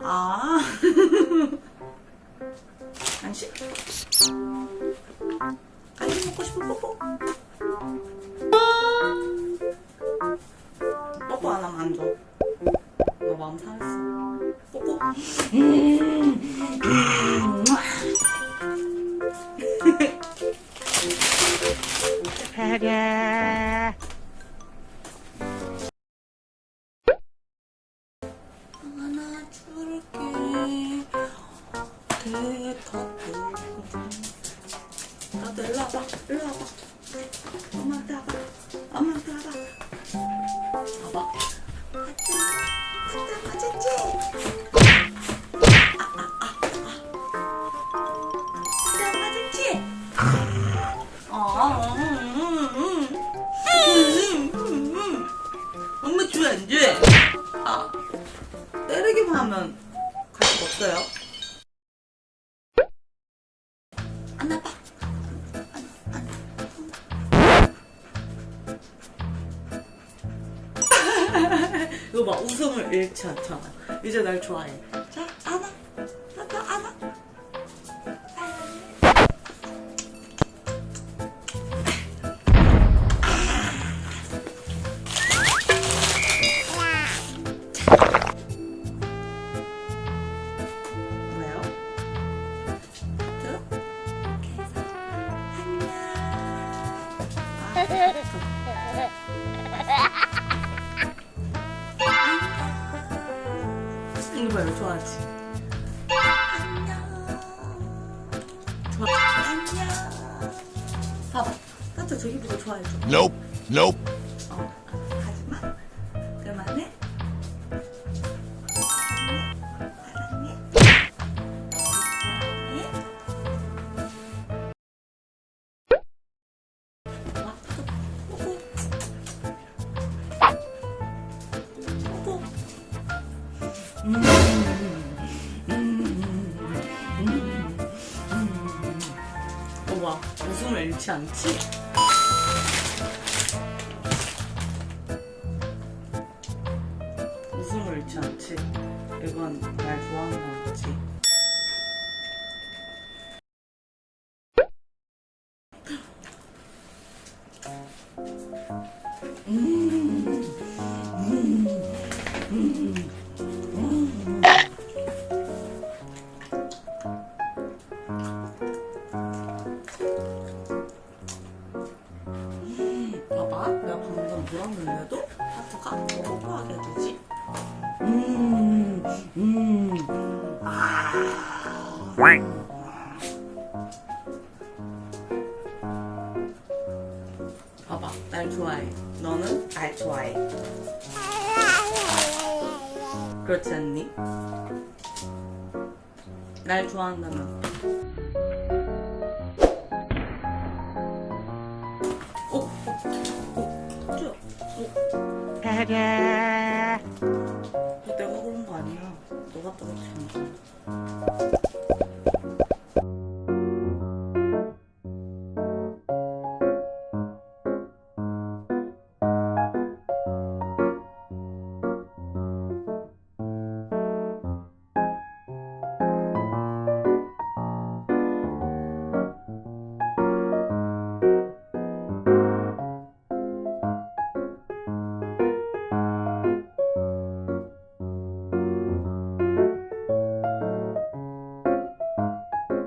아. 간식? 간식 먹고 싶어, 뽀뽀. 뽀뽀 안 하면 안 줘. 너 마음 상했어. 뽀뽀. 나도 일로 와봐. 일로 와봐. 엄마한테 와봐. 엄마한테 와봐. 봐봐. 맞지? 맞았지? 아, 아, 아, 아. 아, 음, 음, 음. 엄마 줘, 안 줘? 아, 때리기만 하면 관심 없어요? 안 아파. 이거 봐, 웃음을 잃지 않잖아. 이제 날 좋아해. 자, 안아. 나도 안아. 하트? 해서 안녕. 이거 봐요, 좋아하지? 안녕. 좋아. 안녕. 봐봐. 따뜻 저기보다 좋아해줘. Nope. Nope. 어, 와, 웃음을 잃지 않지? 웃음을 잃지 않지. 이건 날 좋아하는 거지. 봐봐, 내가 방금 눌려도 하트가 뽀뽀하게 되지. 음, 음, 아. 봐봐, 날 좋아해. 너는 날 좋아해. 그렇지 않니? 날 좋아한다면. 어. 내가 그런 거 아니야. 너가 떨어뜨린 거야.